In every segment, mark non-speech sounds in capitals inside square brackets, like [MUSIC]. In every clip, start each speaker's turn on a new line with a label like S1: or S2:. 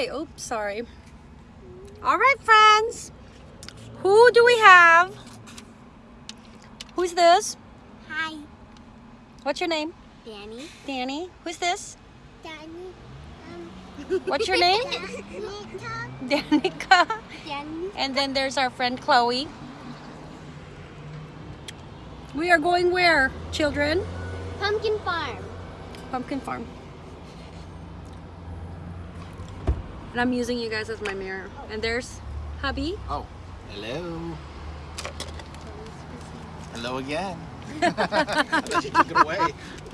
S1: right. Oops, sorry. All right, friends. Who do we have? Who's this?
S2: Hi,
S1: What's your name?
S2: Danny.
S1: Danny. Who's this?
S2: Danny. Um,
S1: What's your name?
S2: Danica.
S1: Danica. And then there's our friend Chloe. We are going where, children?
S2: Pumpkin Farm.
S1: Pumpkin Farm. And I'm using you guys as my mirror. And there's hubby.
S3: Oh, hello. Hello again. I thought you took it away.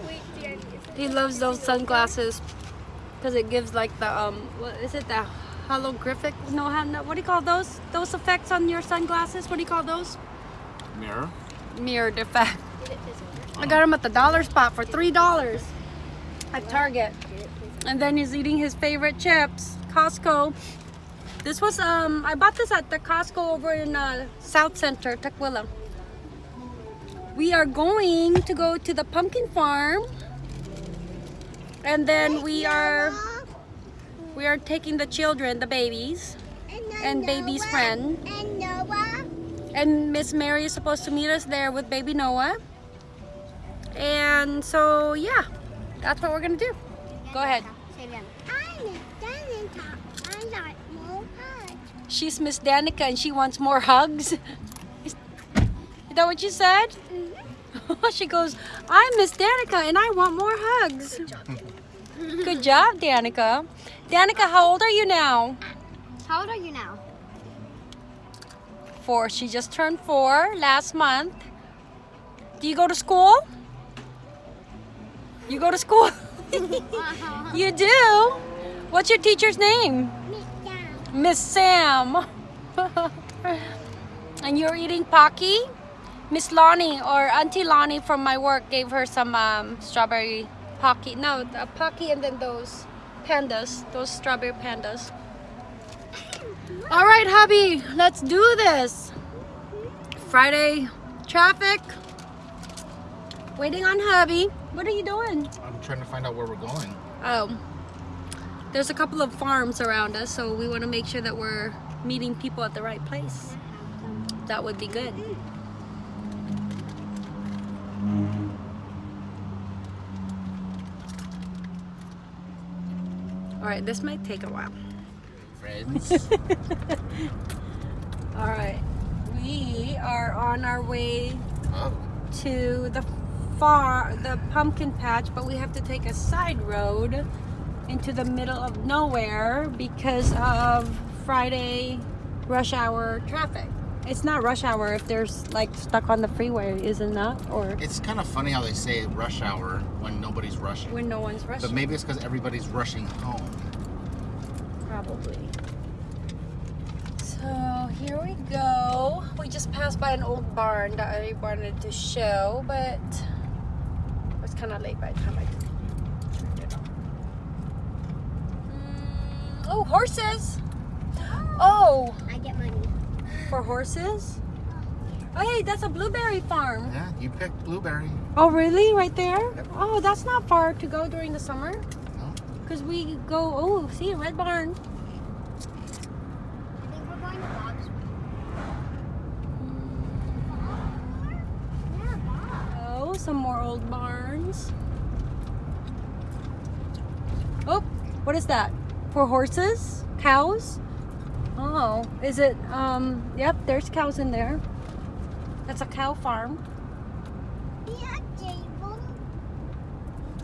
S2: Wait, Danny.
S1: He loves those sunglasses because it gives like the um what is it the holographic no how no, what do you call those those effects on your sunglasses what do you call those
S3: Mirror.
S1: Mirror effect I got him at the dollar spot for three dollars at Target and then he's eating his favorite chips Costco this was um I bought this at the Costco over in uh, Southcenter Tukwila we are going to go to the pumpkin farm and then we are we are taking the children the babies and baby's friend.
S2: And Noah.
S1: and Miss Mary is supposed to meet us there with baby Noah and so yeah that's what we're gonna do go ahead
S2: Say them. I'm Danica. I like more hugs.
S1: She's Miss Danica and she wants more hugs is that what you said mm-hmm. [LAUGHS] she goes I'm Miss Danica and I want more hugs good job Danica Danica how old are you now
S2: How old are you now?
S1: four. She just turned four last month. Do you go to school? You go to school? [LAUGHS] [LAUGHS] Uh-huh. you do? What's your teacher's name? Miss Sam. [LAUGHS] and you're eating Pocky? Miss Lonnie or Auntie Lonnie from my work gave her some um, strawberry Pocky. No, the Pocky and then those pandas, those strawberry pandas. All right, hubby, let's do this. Friday traffic. Waiting on hubby. What are you doing?
S3: I'm trying to find out where we're going.
S1: Oh, there's a couple of farms around us, so we want to make sure that we're meeting people at the right place. That would be good. Mm-hmm. All right, this might take a while.
S3: Friends. [LAUGHS]
S1: All right, we are on our way
S3: oh,
S1: to the far the pumpkin patch but we have to take a side road into the middle of nowhere because of Friday rush hour traffic. It's not rush hour if there's like stuck on the freeway isn't that or
S3: it's kind of funny how they say rush hour when nobody's rushing.
S1: when no one's rushing.
S3: But maybe it's because everybody's rushing home.
S1: probably. So here we go. We just passed by an old barn that I wanted to show but it was kind of late by the time I turned it on Mm, oh horses oh
S2: I get money.
S1: for horses oh hey that's a blueberry farm
S3: Yeah, you picked blueberry.
S1: oh really right there
S3: Yep.
S1: oh that's not far to go during the summer
S3: No?
S1: because we go oh see a red barn
S2: I think we're going to Bob's. Yeah, Bob.
S1: Oh, some more old barns. Oh, what is that? For horses? Cows? Oh, is it, um, yep, there's cows in there. That's a cow farm.
S2: Yeah, table.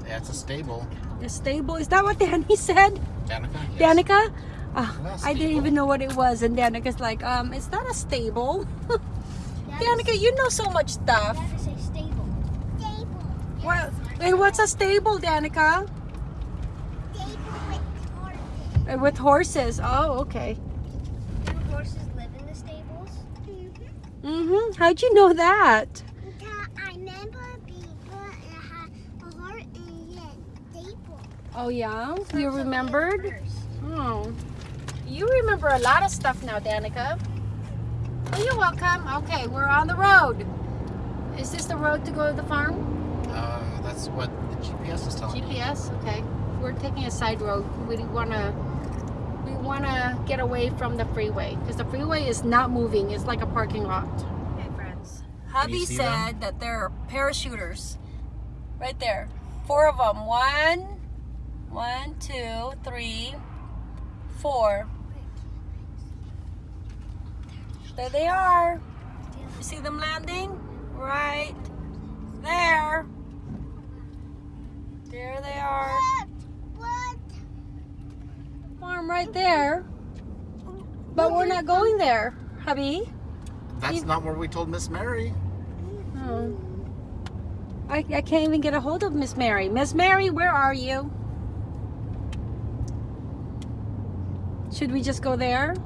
S3: Yeah, it's a stable.
S1: A stable, is that what Danny [LAUGHS] said?
S3: Danica? Yes.
S1: Danica? Ah, I didn't even know what it was. And Danica's like, um, is that a stable? [LAUGHS] Danica, you know so much stuff.
S2: That is a stable. Stable.
S1: What, hey, what's a stable, Danica?
S2: Stable with horses.
S1: Uh, With horses. Oh, okay.
S2: Do horses live in the stables? Mm-hmm.
S1: Mm-hmm. How'd you know that?
S2: I remember people had a horse in a stable.
S1: Oh yeah? You remembered? Oh. You remember a lot of stuff now, Danica. Oh, you're welcome. Okay, we're on the road. Is this the road to go to the farm?
S3: Uh, that's what the GPS is telling me.
S1: GPS? Okay. We're taking a side road. We want to we want to get away from the freeway because the freeway is not moving. It's like a parking lot. Okay, friends. Hubby
S3: you see
S1: said that there are parachuters right there. Four of them. One, one, two, three, four. There they are. You see them landing? Right there. There they are.
S2: What?
S1: Farm right there. But we're not going there, hubby.
S3: That's
S1: You-
S3: not where we told Miss Mary.
S1: Oh. I, I can't even get a hold of Miss Mary. Miss Mary, where are you? Should we just go there?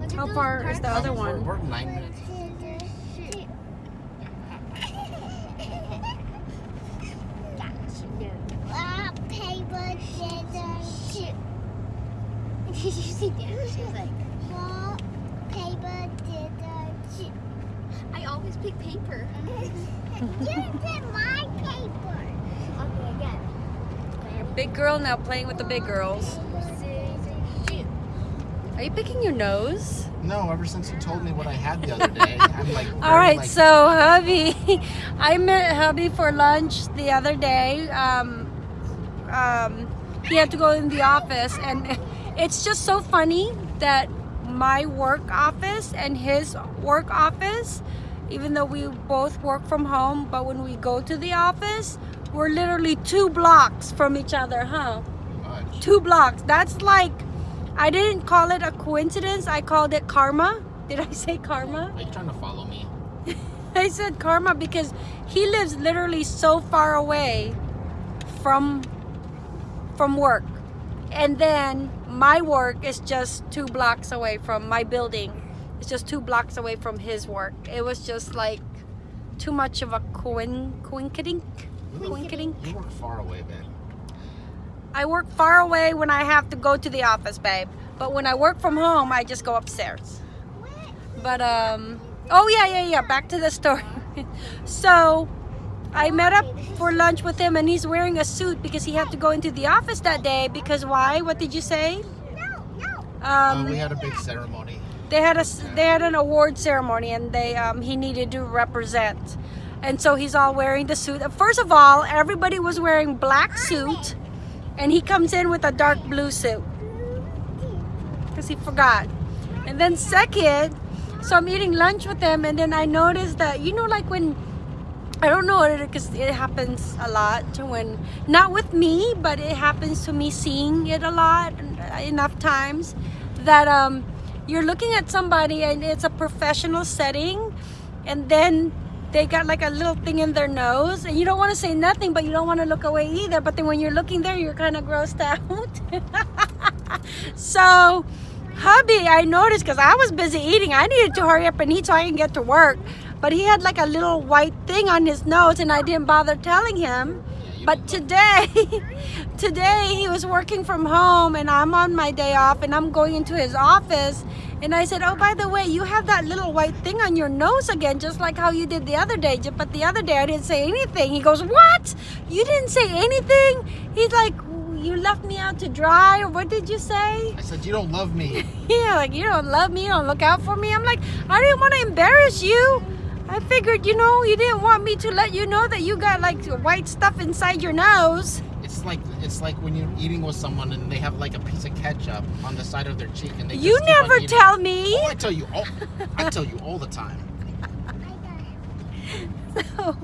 S2: Look
S1: How
S2: those
S1: far is the other
S3: We're-
S1: one?
S3: We're nine minutes. [LAUGHS]
S2: Rock, paper, scissors, shoot. Did you see that? She was like, rock, paper, scissors, shoot. I always pick paper. you did my paper. Okay, again.
S1: Big girl now playing with the big girls. Are you picking your nose?
S3: No, ever since you told me what I had the other day, I'm like.
S1: All [LAUGHS]
S3: very,
S1: right,
S3: like,
S1: so hubby, [LAUGHS] I met hubby for lunch the other day. Um, um, he had to go in the office, and [LAUGHS] it's just so funny that my work office and his work office, even though we both work from home, but when we go to the office, we're literally two blocks from each other, huh? Two blocks. That's like, I didn't call it a coincidence. I called it karma. Did I say karma?
S3: Are you trying to follow me? [LAUGHS]
S1: I said karma because he lives literally so far away from from work. And then my work is just two blocks away from my building. It's just two blocks away from his work. It was just like too much of a coin coinkidink. Coinkidink.
S3: You work far away, babe.
S1: I work far away when I have to go to the office, babe. But when I work from home, I just go upstairs. But um oh yeah, yeah, yeah, back to the story. [LAUGHS] so I met up for lunch with him and he's wearing a suit because he had to go into the office that day because why? What did you say?
S2: No, no.
S3: Uh, we had a big ceremony.
S1: they had a they had an award ceremony and they um he needed to represent. And so he's all wearing the suit. First of all, everybody was wearing black suit and he comes in with a dark blue suit because he forgot. And then second, so I'm eating lunch with them, and then I noticed that you know, like when I don't know because it happens a lot to when not with me, but it happens to me seeing it a lot enough times that um you're looking at somebody and it's a professional setting, and then they got like a little thing in their nose and you don't want to say nothing but you don't want to look away either but then when you're looking there you're kind of grossed [LAUGHS] out. So hubby i noticed because i was busy eating i needed to hurry up and eat so i can get to work but he had like a little white thing on his nose and i didn't bother telling him. But today [LAUGHS] today he was working from home and i'm on my day off and i'm going into his office. And i said oh by the way you have that little white thing on your nose again just like how you did the other day. But the other day i didn't say anything. He goes what? You didn't say anything? He's like you left me out to dry or what did you say?
S3: I said you don't love me. [LAUGHS]
S1: yeah like you don't love me you don't look out for me. I'm like i didn't want to embarrass you i figured you know you didn't want me to let you know that you got like white stuff inside your nose
S3: It's like it's like when you're eating with someone and they have like a piece of ketchup on the side of their cheek and they
S1: you
S3: just keep on
S1: never tell me
S3: Oh, I tell you all. I tell you all the time. [LAUGHS]
S1: so,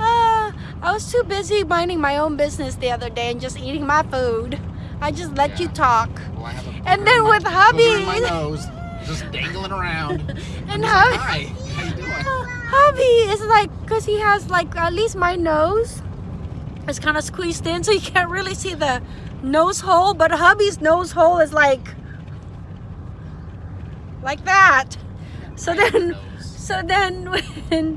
S1: Ah, I was too busy minding my own business the other day and just eating my food. I just let you talk.
S3: Well, I have a
S1: And then with hubby-
S3: my nose, just dangling around. [LAUGHS]
S1: And
S3: I'm
S1: hubby,
S3: Hi, how you doing?
S1: hubby is like, cause he has like at least my nose is kind of squeezed in, so you can't really see the nose hole. But hubby's nose hole is like, like that. So then, so then [LAUGHS] when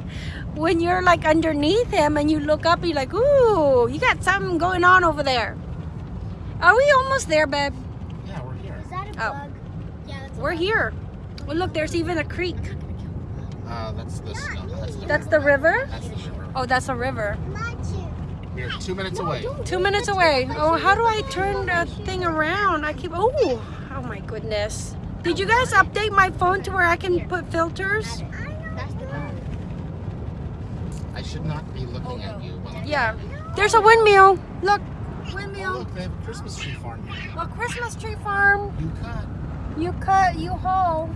S1: when you're like underneath him and you look up, you're like, ooh, you got something going on over there. Are we almost there, babe?
S3: Yeah, we're here.
S2: Is that a
S1: Oh.
S2: bug? Yeah, that's a
S1: We're
S2: bug.
S1: here. Well, look, there's even a creek.
S3: Uh, that's the snow. That's the
S1: That's
S3: river.
S1: the river.
S3: That's the river.
S1: Oh, that's a river.
S3: We're two minutes away.
S1: Two minutes away. Oh, how do I turn the thing around? I keep. Oh, oh my goodness. Did you guys update my phone to where I can put filters?
S2: That's the bad.
S3: I should not be looking at you. When
S1: Yeah. There's a windmill. Look,
S3: Oh, look, they have a Christmas tree farm here.
S1: A Christmas tree farm.
S3: You cut,
S1: You cut, you haul.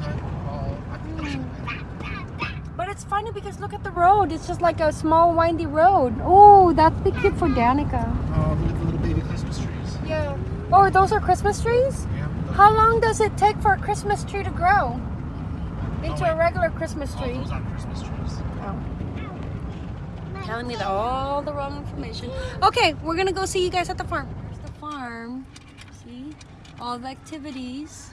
S3: cut, all. I think I should.
S1: But it's funny because look at the road. It's just like a small windy road. Oh, that's the cute for Danica.
S3: Oh, look at the little baby Christmas trees.
S1: Yeah. Oh, those are Christmas trees?
S3: Yeah. look.
S1: How long does it take for a Christmas tree to grow into oh,
S3: a
S1: regular Christmas
S3: Oh,
S1: tree?
S3: those aren't Christmas trees. Oh.
S1: Telling me the, all the wrong information. Okay, we're gonna go see you guys at the farm. Here's the farm. See? All the activities.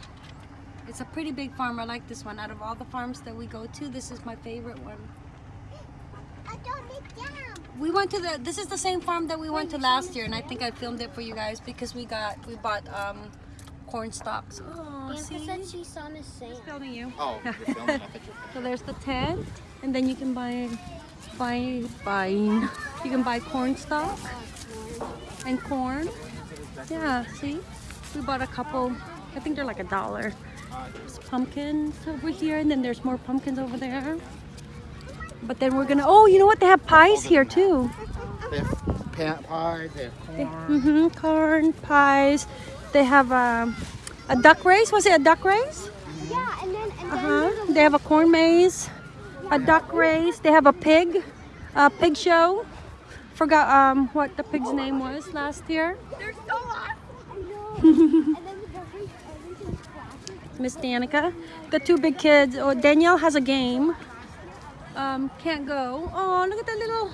S1: It's a pretty big farm. I like this one. Out of all the farms that we go to, this is my favorite one.
S2: I don't need down.
S1: We went to the. This is the same farm that we went to last year, and I think I filmed it for you guys because we got we bought um corn stalks. Oh,
S2: Bianca
S1: see?
S2: said she saw Miss Sam.
S1: filming you.
S3: Oh, you're filming. [LAUGHS] I thought you were
S1: So there's the tent, and then you can buy, buy, buying. You can buy corn stalk and corn. Yeah, see, we bought a couple. I think they're like a dollar. There's pumpkins over here, and then there's more pumpkins over there. But then we're gonna. Oh, you know what? They have pies here too.
S3: They have pan pie, they have corn.
S1: Mm-hmm. Corn pies. They have um, a duck race. Was it a duck race?
S2: Yeah, and then and then uh -huh.
S1: They have a corn maze, a duck race. They have a pig, a pig show. Forgot um what the pig's name was last year.
S2: They're so awesome. [LAUGHS] I know. and then every, everything's plastic.
S1: Miss Danica, the two big kids. Oh, Danielle has a game. Um, can't go. Oh, look at that little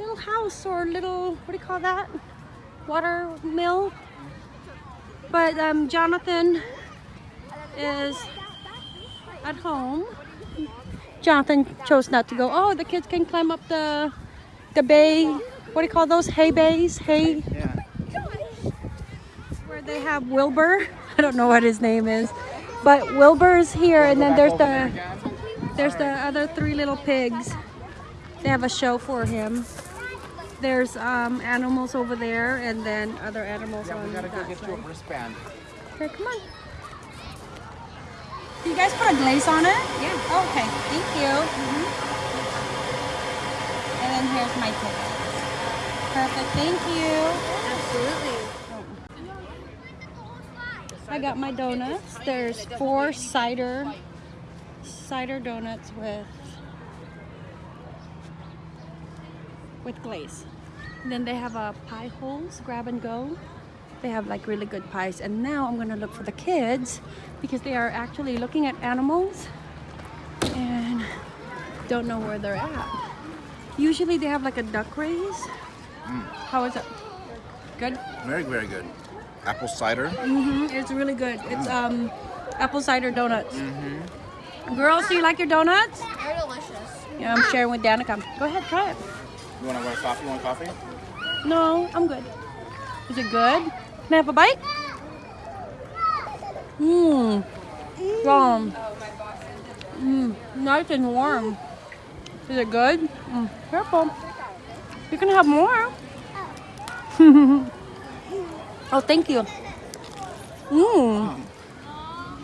S1: little house or little what do you call that? Water mill. But um, Jonathan is at home. Jonathan chose not to go. Oh, the kids can climb up the the bay. What do you call those? Hay bays? Hay
S3: Yeah.
S1: where they have Wilbur. I [LAUGHS] don't know what his name is, but Wilbur's here, and then there's the there's the other three little pigs. They have a show for him. There's um, animals over there, and then other animals
S3: Yeah,
S1: on
S3: we gotta go
S1: that
S3: get you a
S1: side.
S3: wristband.
S1: Okay, come on. Do you guys put a glaze on it? Yeah. okay, thank you. And then here's my ticket. Perfect, thank you.
S2: Absolutely.
S1: I got my donuts. There's four cider cider donuts with with glaze. And then they have a pie holes, grab and go. They have like really good pies. And now I'm gonna look for the kids because they are actually looking at animals and don't know where they're at. Usually they have like a duck race. Mm. How is it? Good?
S3: Very, very good. Apple cider.
S1: hmm It's really good. It's um apple cider donuts. Girls, do you like your donuts?
S2: They're delicious.
S1: Yeah, I'm sharing with Danica. Go ahead, try it.
S3: You wanna go to coffee? You want coffee?
S1: No, I'm good. Is it good? Can I have a bite? Mmm. Yum. Mmm. Nice and warm. Is it good? Mm. Careful. You can have more. [LAUGHS] oh, thank you. Mmm.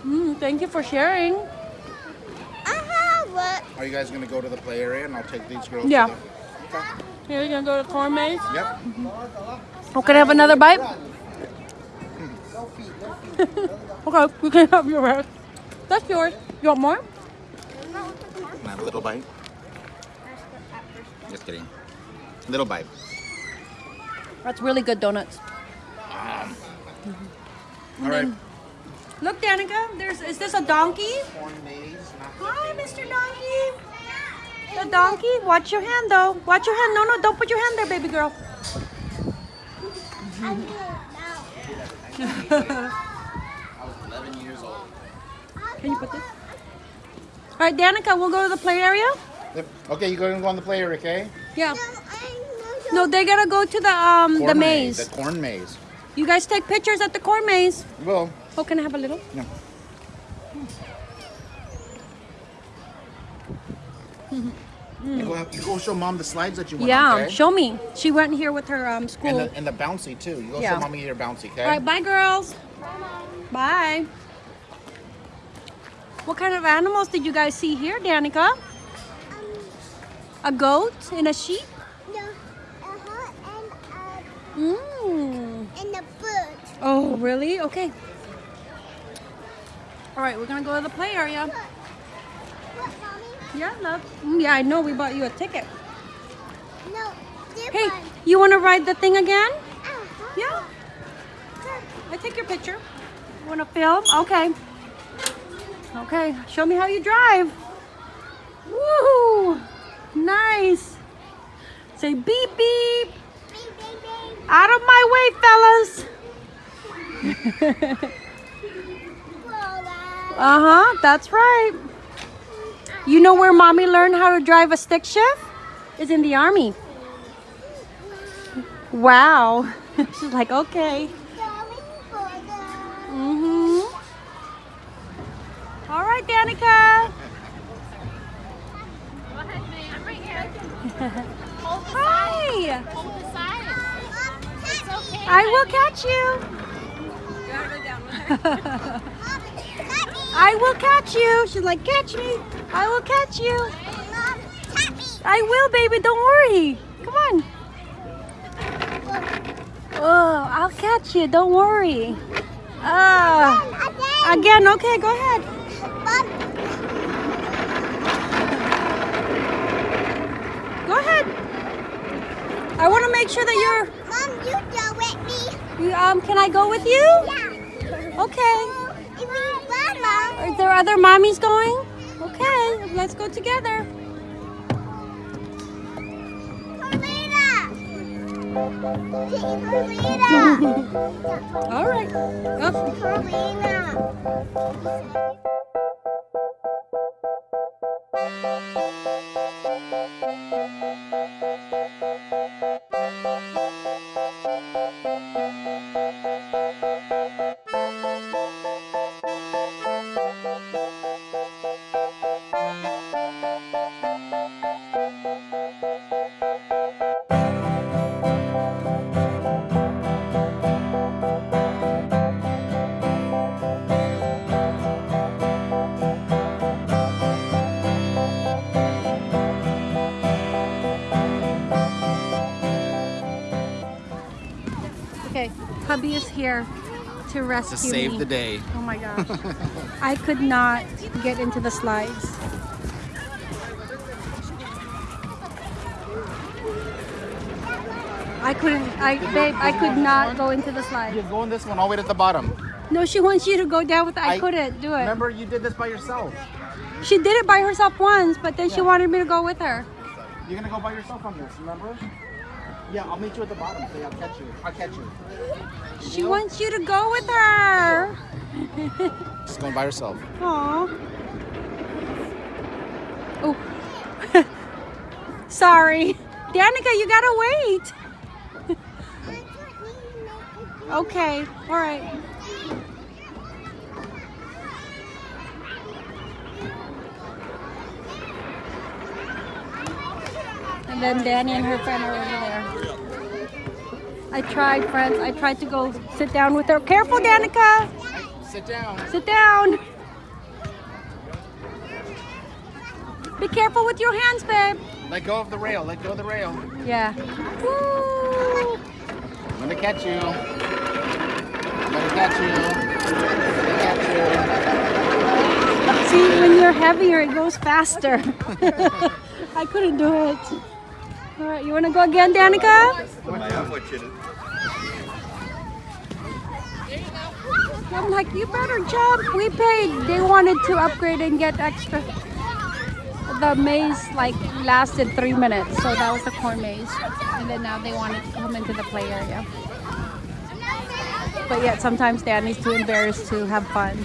S1: Mmm. Thank you for sharing.
S2: I have what?
S3: Are you guys gonna go to the play area and I'll take these girls?
S1: Yeah.
S3: To the... Okay.
S1: Here, you gonna go to corn maze?
S3: Yep.
S1: Oh, can I have another bite? [LAUGHS] okay, you can have your rest. That's yours. You want more?
S3: Can I have a little bite? Just kidding. Little bite.
S1: That's really good donuts.
S3: All right.
S1: Look, Danica, there's is this a donkey? Hi, Mr. Donkey. The donkey. Watch your hand, though. Watch your hand. No, no, don't put your hand there, baby girl.
S2: I need it now.
S3: Was 11 years old.
S1: Can you put this? All right, Danica, we'll go to the play area.
S3: Yep. Okay, you're gonna go on the play area, okay?
S1: Yeah.
S2: No, I
S1: No, they gotta go to the um the
S3: Corn
S1: maze.
S3: The corn maze.
S1: You guys take pictures at the corn maze.
S3: Well,
S1: Oh, can I have a little?
S3: no. You go, you go show mom the slides that you went
S1: Yeah,
S3: on, okay?
S1: show me. She went here with her um, school.
S3: and, the, and the bouncy too. You go
S1: Yeah.
S3: show mommy your bouncy, okay?
S1: All right, bye, girls. Bye. What kind of animals did you guys see here, Danica? A goat and a sheep?
S2: No, uh-huh, and,
S1: Mmm.
S2: uh, and the bird.
S1: Oh, really? Okay. All right, we're gonna go to the play area.
S2: What?
S1: Yeah, love. Mm, yeah, I know. We bought you a ticket.
S2: No,
S1: Hey,
S2: one.
S1: you want to ride the thing again?
S2: Uh-huh.
S1: Yeah. I take your picture. You want to film? Okay. Okay. Show me how you drive. Woohoo! Nice. Say beep beep.
S2: Beep, beep, beep.
S1: Out of my way, fellas.
S2: Voila. [LAUGHS]
S1: Uh huh. That's right. You know where mommy learned how to drive a stick shift? Is in the army. Wow. [LAUGHS] She's like, okay. Mm-hmm. All right, Danica.
S2: Go ahead, man. I'm right [LAUGHS] here.
S1: Hi.
S2: Hold the side. It's okay.
S1: I will catch you. I will catch you. She's like, catch me. I will catch you.
S2: Mom, tap me.
S1: I will, baby. Don't worry. Come on. Oh, I'll catch you. Don't worry. Ah.
S2: Again.
S1: Again. Okay, go ahead. Go ahead. I want to make sure that you're.
S2: Mom, you go with me.
S1: You, um, can I go with you? Okay.
S2: If you run, Mom.
S1: Are there other mommies going? Okay, let's go together. [LAUGHS] All right. Oh, here to rescue
S3: to save
S1: me.
S3: the day.
S1: Oh my gosh. [LAUGHS] I could not get into the slides. I couldn't, I, babe, I could not go into the slides.
S3: You're
S1: slides.
S3: going this one all the way to the bottom.
S1: No, she wants you to go down with the, I,
S3: I-
S1: couldn't do it.
S3: Remember, you did this by yourself.
S1: She did it by herself once, but then she wanted me to go with her.
S3: You're gonna go by yourself on this. Remember? Yeah, I'll meet you at the bottom. So I'll catch you. I'll catch you.
S1: She wants you to go with her. [LAUGHS]
S3: She's going by herself.
S1: Aw. Oh. [LAUGHS] Sorry. Danica, you gotta wait. [LAUGHS] Okay, all right. And then Danny and her friend are over there. I tried, friends. I tried to go sit down with her. Careful, Danica.
S3: Sit down.
S1: Sit down. Be careful with your hands, babe.
S3: Let go of the rail. Let go of the rail.
S1: Yeah. Woo!
S3: I'm gonna catch you. I'm gonna catch you. I'm gonna catch
S1: See, when you're heavier, it goes faster. [LAUGHS] I couldn't do it. All right, you want to go again, Danica? I'm like, you better jump. We paid. They wanted to upgrade and get extra. The maze like lasted three minutes, so that was the corn maze. And then now they wanted to come into the play area. But yet sometimes Danny's too embarrassed to have fun.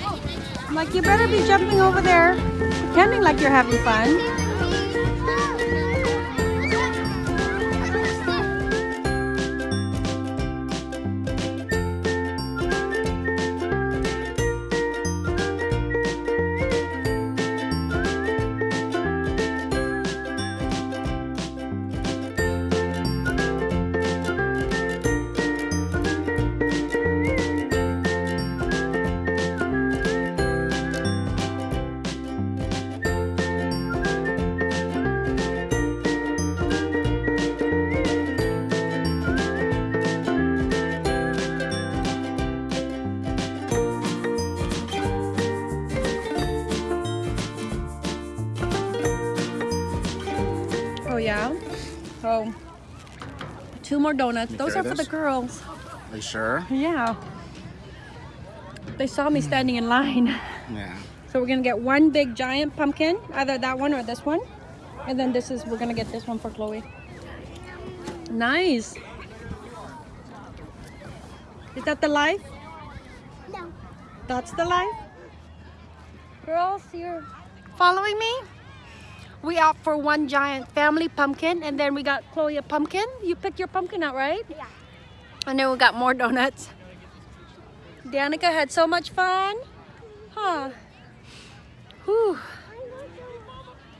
S1: I'm like, you better be jumping over there, pretending like you're having fun. More donuts.
S3: You
S1: Those
S3: carry
S1: are for the girls.
S3: Are you sure?
S1: Yeah. They saw me standing in line.
S3: Yeah.
S1: So we're gonna get one big giant pumpkin, either that one or this one. And then this is, we're gonna get this one for Chloe. Nice. Is that the life?
S2: No.
S1: That's the life? Girls, you're following me? We out for one giant family pumpkin and then we got Chloe a pumpkin. You picked your pumpkin out, right?
S2: Yeah.
S1: And then we got more donuts. Danica had so much fun. Huh. Whew.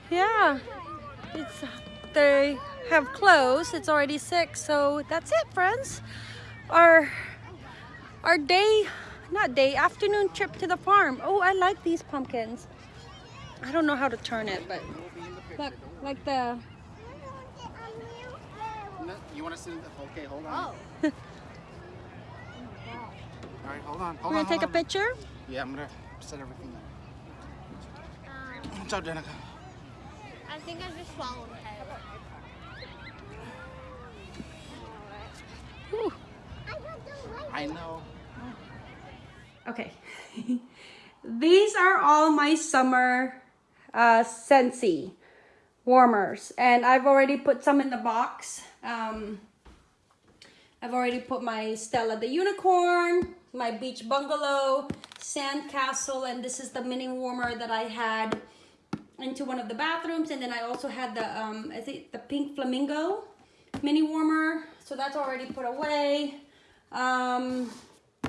S1: Yeah. It's they have closed. It's already six, so that's it, friends. Our our day, not day, afternoon trip to the farm. Oh, I like these pumpkins. I don't know how to turn it, but look, like the
S3: No, you want to see? The, okay, hold on.
S2: Oh. [LAUGHS]
S3: All right, hold on. Hold
S1: we're gonna take a
S3: on.
S1: picture.
S3: Yeah, I'm gonna set everything up.
S2: Um,
S3: Ciao, Danica.
S2: I think I just swallowed a head.
S1: Whew.
S3: I know.
S1: Okay. [LAUGHS] These are all my summer uh, Scentsy warmers. And I've already put some in the box. Um, I've already put my Stella the Unicorn, my Beach Bungalow, Sand Castle, and this is the mini warmer that I had into one of the bathrooms. And then I also had the, um, I think the Pink Flamingo mini warmer. So that's already put away. Um,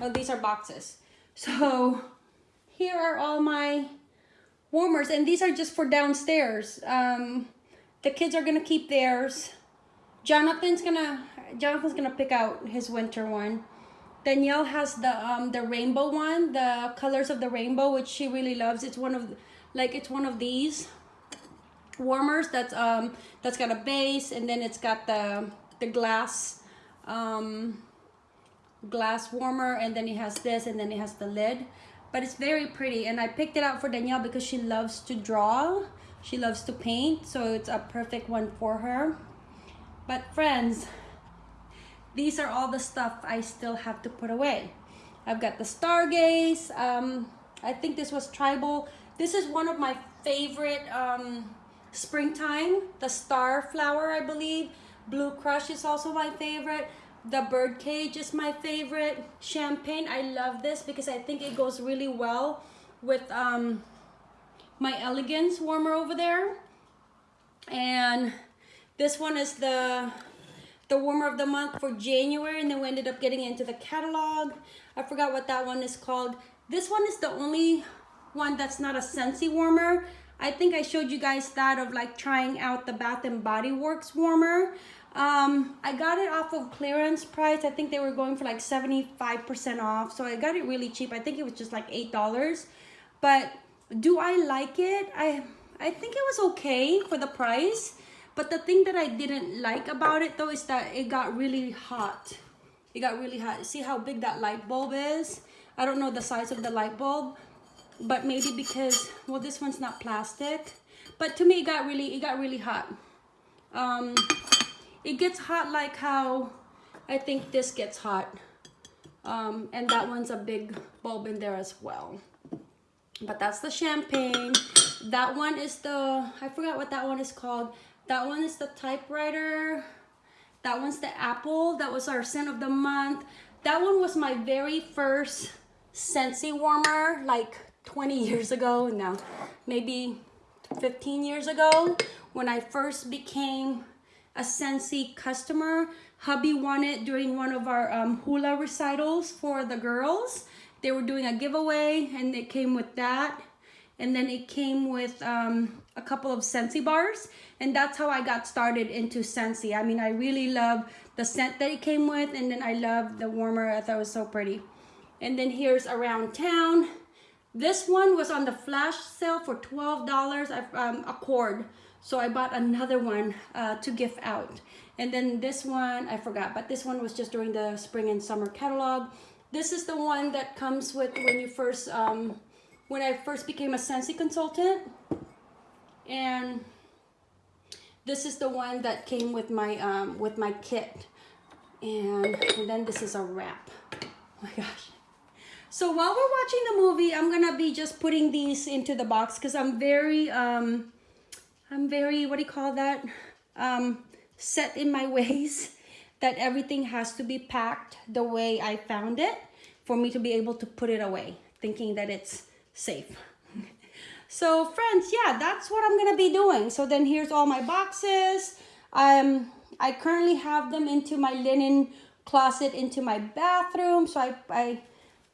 S1: oh, these are boxes. So [LAUGHS] here are all my warmers and these are just for downstairs. Um, the kids are gonna keep theirs. Jonathan's gonna Jonathan's gonna pick out his winter one. Danielle has the um the rainbow one, the colors of the rainbow, which she really loves. It's one of like it's one of these warmers that's um that's got a base and then it's got the the glass um glass warmer and then it has this and then it has the lid but it's very pretty. And I picked it out for Danielle because she loves to draw. She loves to paint so it's a perfect one for her. But friends these are all the stuff I still have to put away. I've got the Stargaze um, I think this was tribal. This is one of my favorite um, springtime. The star flower I believe. Blue crush is also my favorite the birdcage is my favorite. Champagne I love this because I think it goes really well with um, my elegance warmer over there. And this one is the the warmer of the month for January and then we ended up getting into the catalog. I forgot what that one is called. This one is the only one that's not a Scentsy warmer. I think I showed you guys that of like trying out the Bath and Body Works warmer um, I got it off of clearance price. I think they were going for like 75% off. So I got it really cheap. I think it was just like $8 but do I like it? I I think it was okay for the price. But the thing that I didn't like about it though is that it got really hot. It got really hot. See how big that light bulb is? I don't know the size of the light bulb but maybe because well this one's not plastic. But to me it got really it got really hot. Um it gets hot like how I think this gets hot. Um and that one's a big bulb in there as well. But that's the champagne. That one is the I forgot what that one is called. That one is the typewriter. That one's the apple. That was our scent of the month. That one was my very first Scentsy warmer like 20 years ago. Now maybe 15 years ago when I first became a Scentsy customer. Hubby won it during one of our um, hula recitals for the girls. They were doing a giveaway and it came with that. And then it came with um, a couple of Scentsy bars. And that's how I got started into Scentsy I mean I really love the scent that it came with and then I love the warmer. I thought it was so pretty. And then here's around town. This one was on the flash sale for $12 um, a cord so I bought another one uh, to gift out and then this one I forgot but this one was just during the spring and summer catalog this is the one that comes with when you first um, when I first became a Scentsy consultant and This is the one that came with my um, with my kit, and, and then this is a wrap. Oh my gosh. So while we're watching the movie, I'm gonna be just putting these into the box because I'm very um, I'm very what do you call that? Um, set in my [LAUGHS] ways that everything has to be packed the way I found it for me to be able to put it away, thinking that it's safe. [LAUGHS] So friends, yeah, that's what I'm gonna be doing. So then here's all my boxes. Um, I currently have them into my linen closet into my bathroom. So I, I,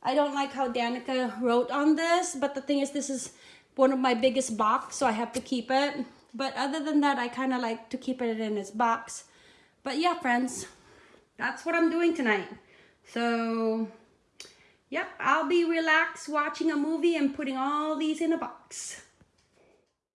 S1: I don't like how Danica wrote on this, but the thing is this is one of my biggest box, so I have to keep it. But other than that, I kind of like to keep it in its box. But yeah, friends, that's what I'm doing tonight. So Yep, I'll be relaxed watching a movie and putting all these in a box.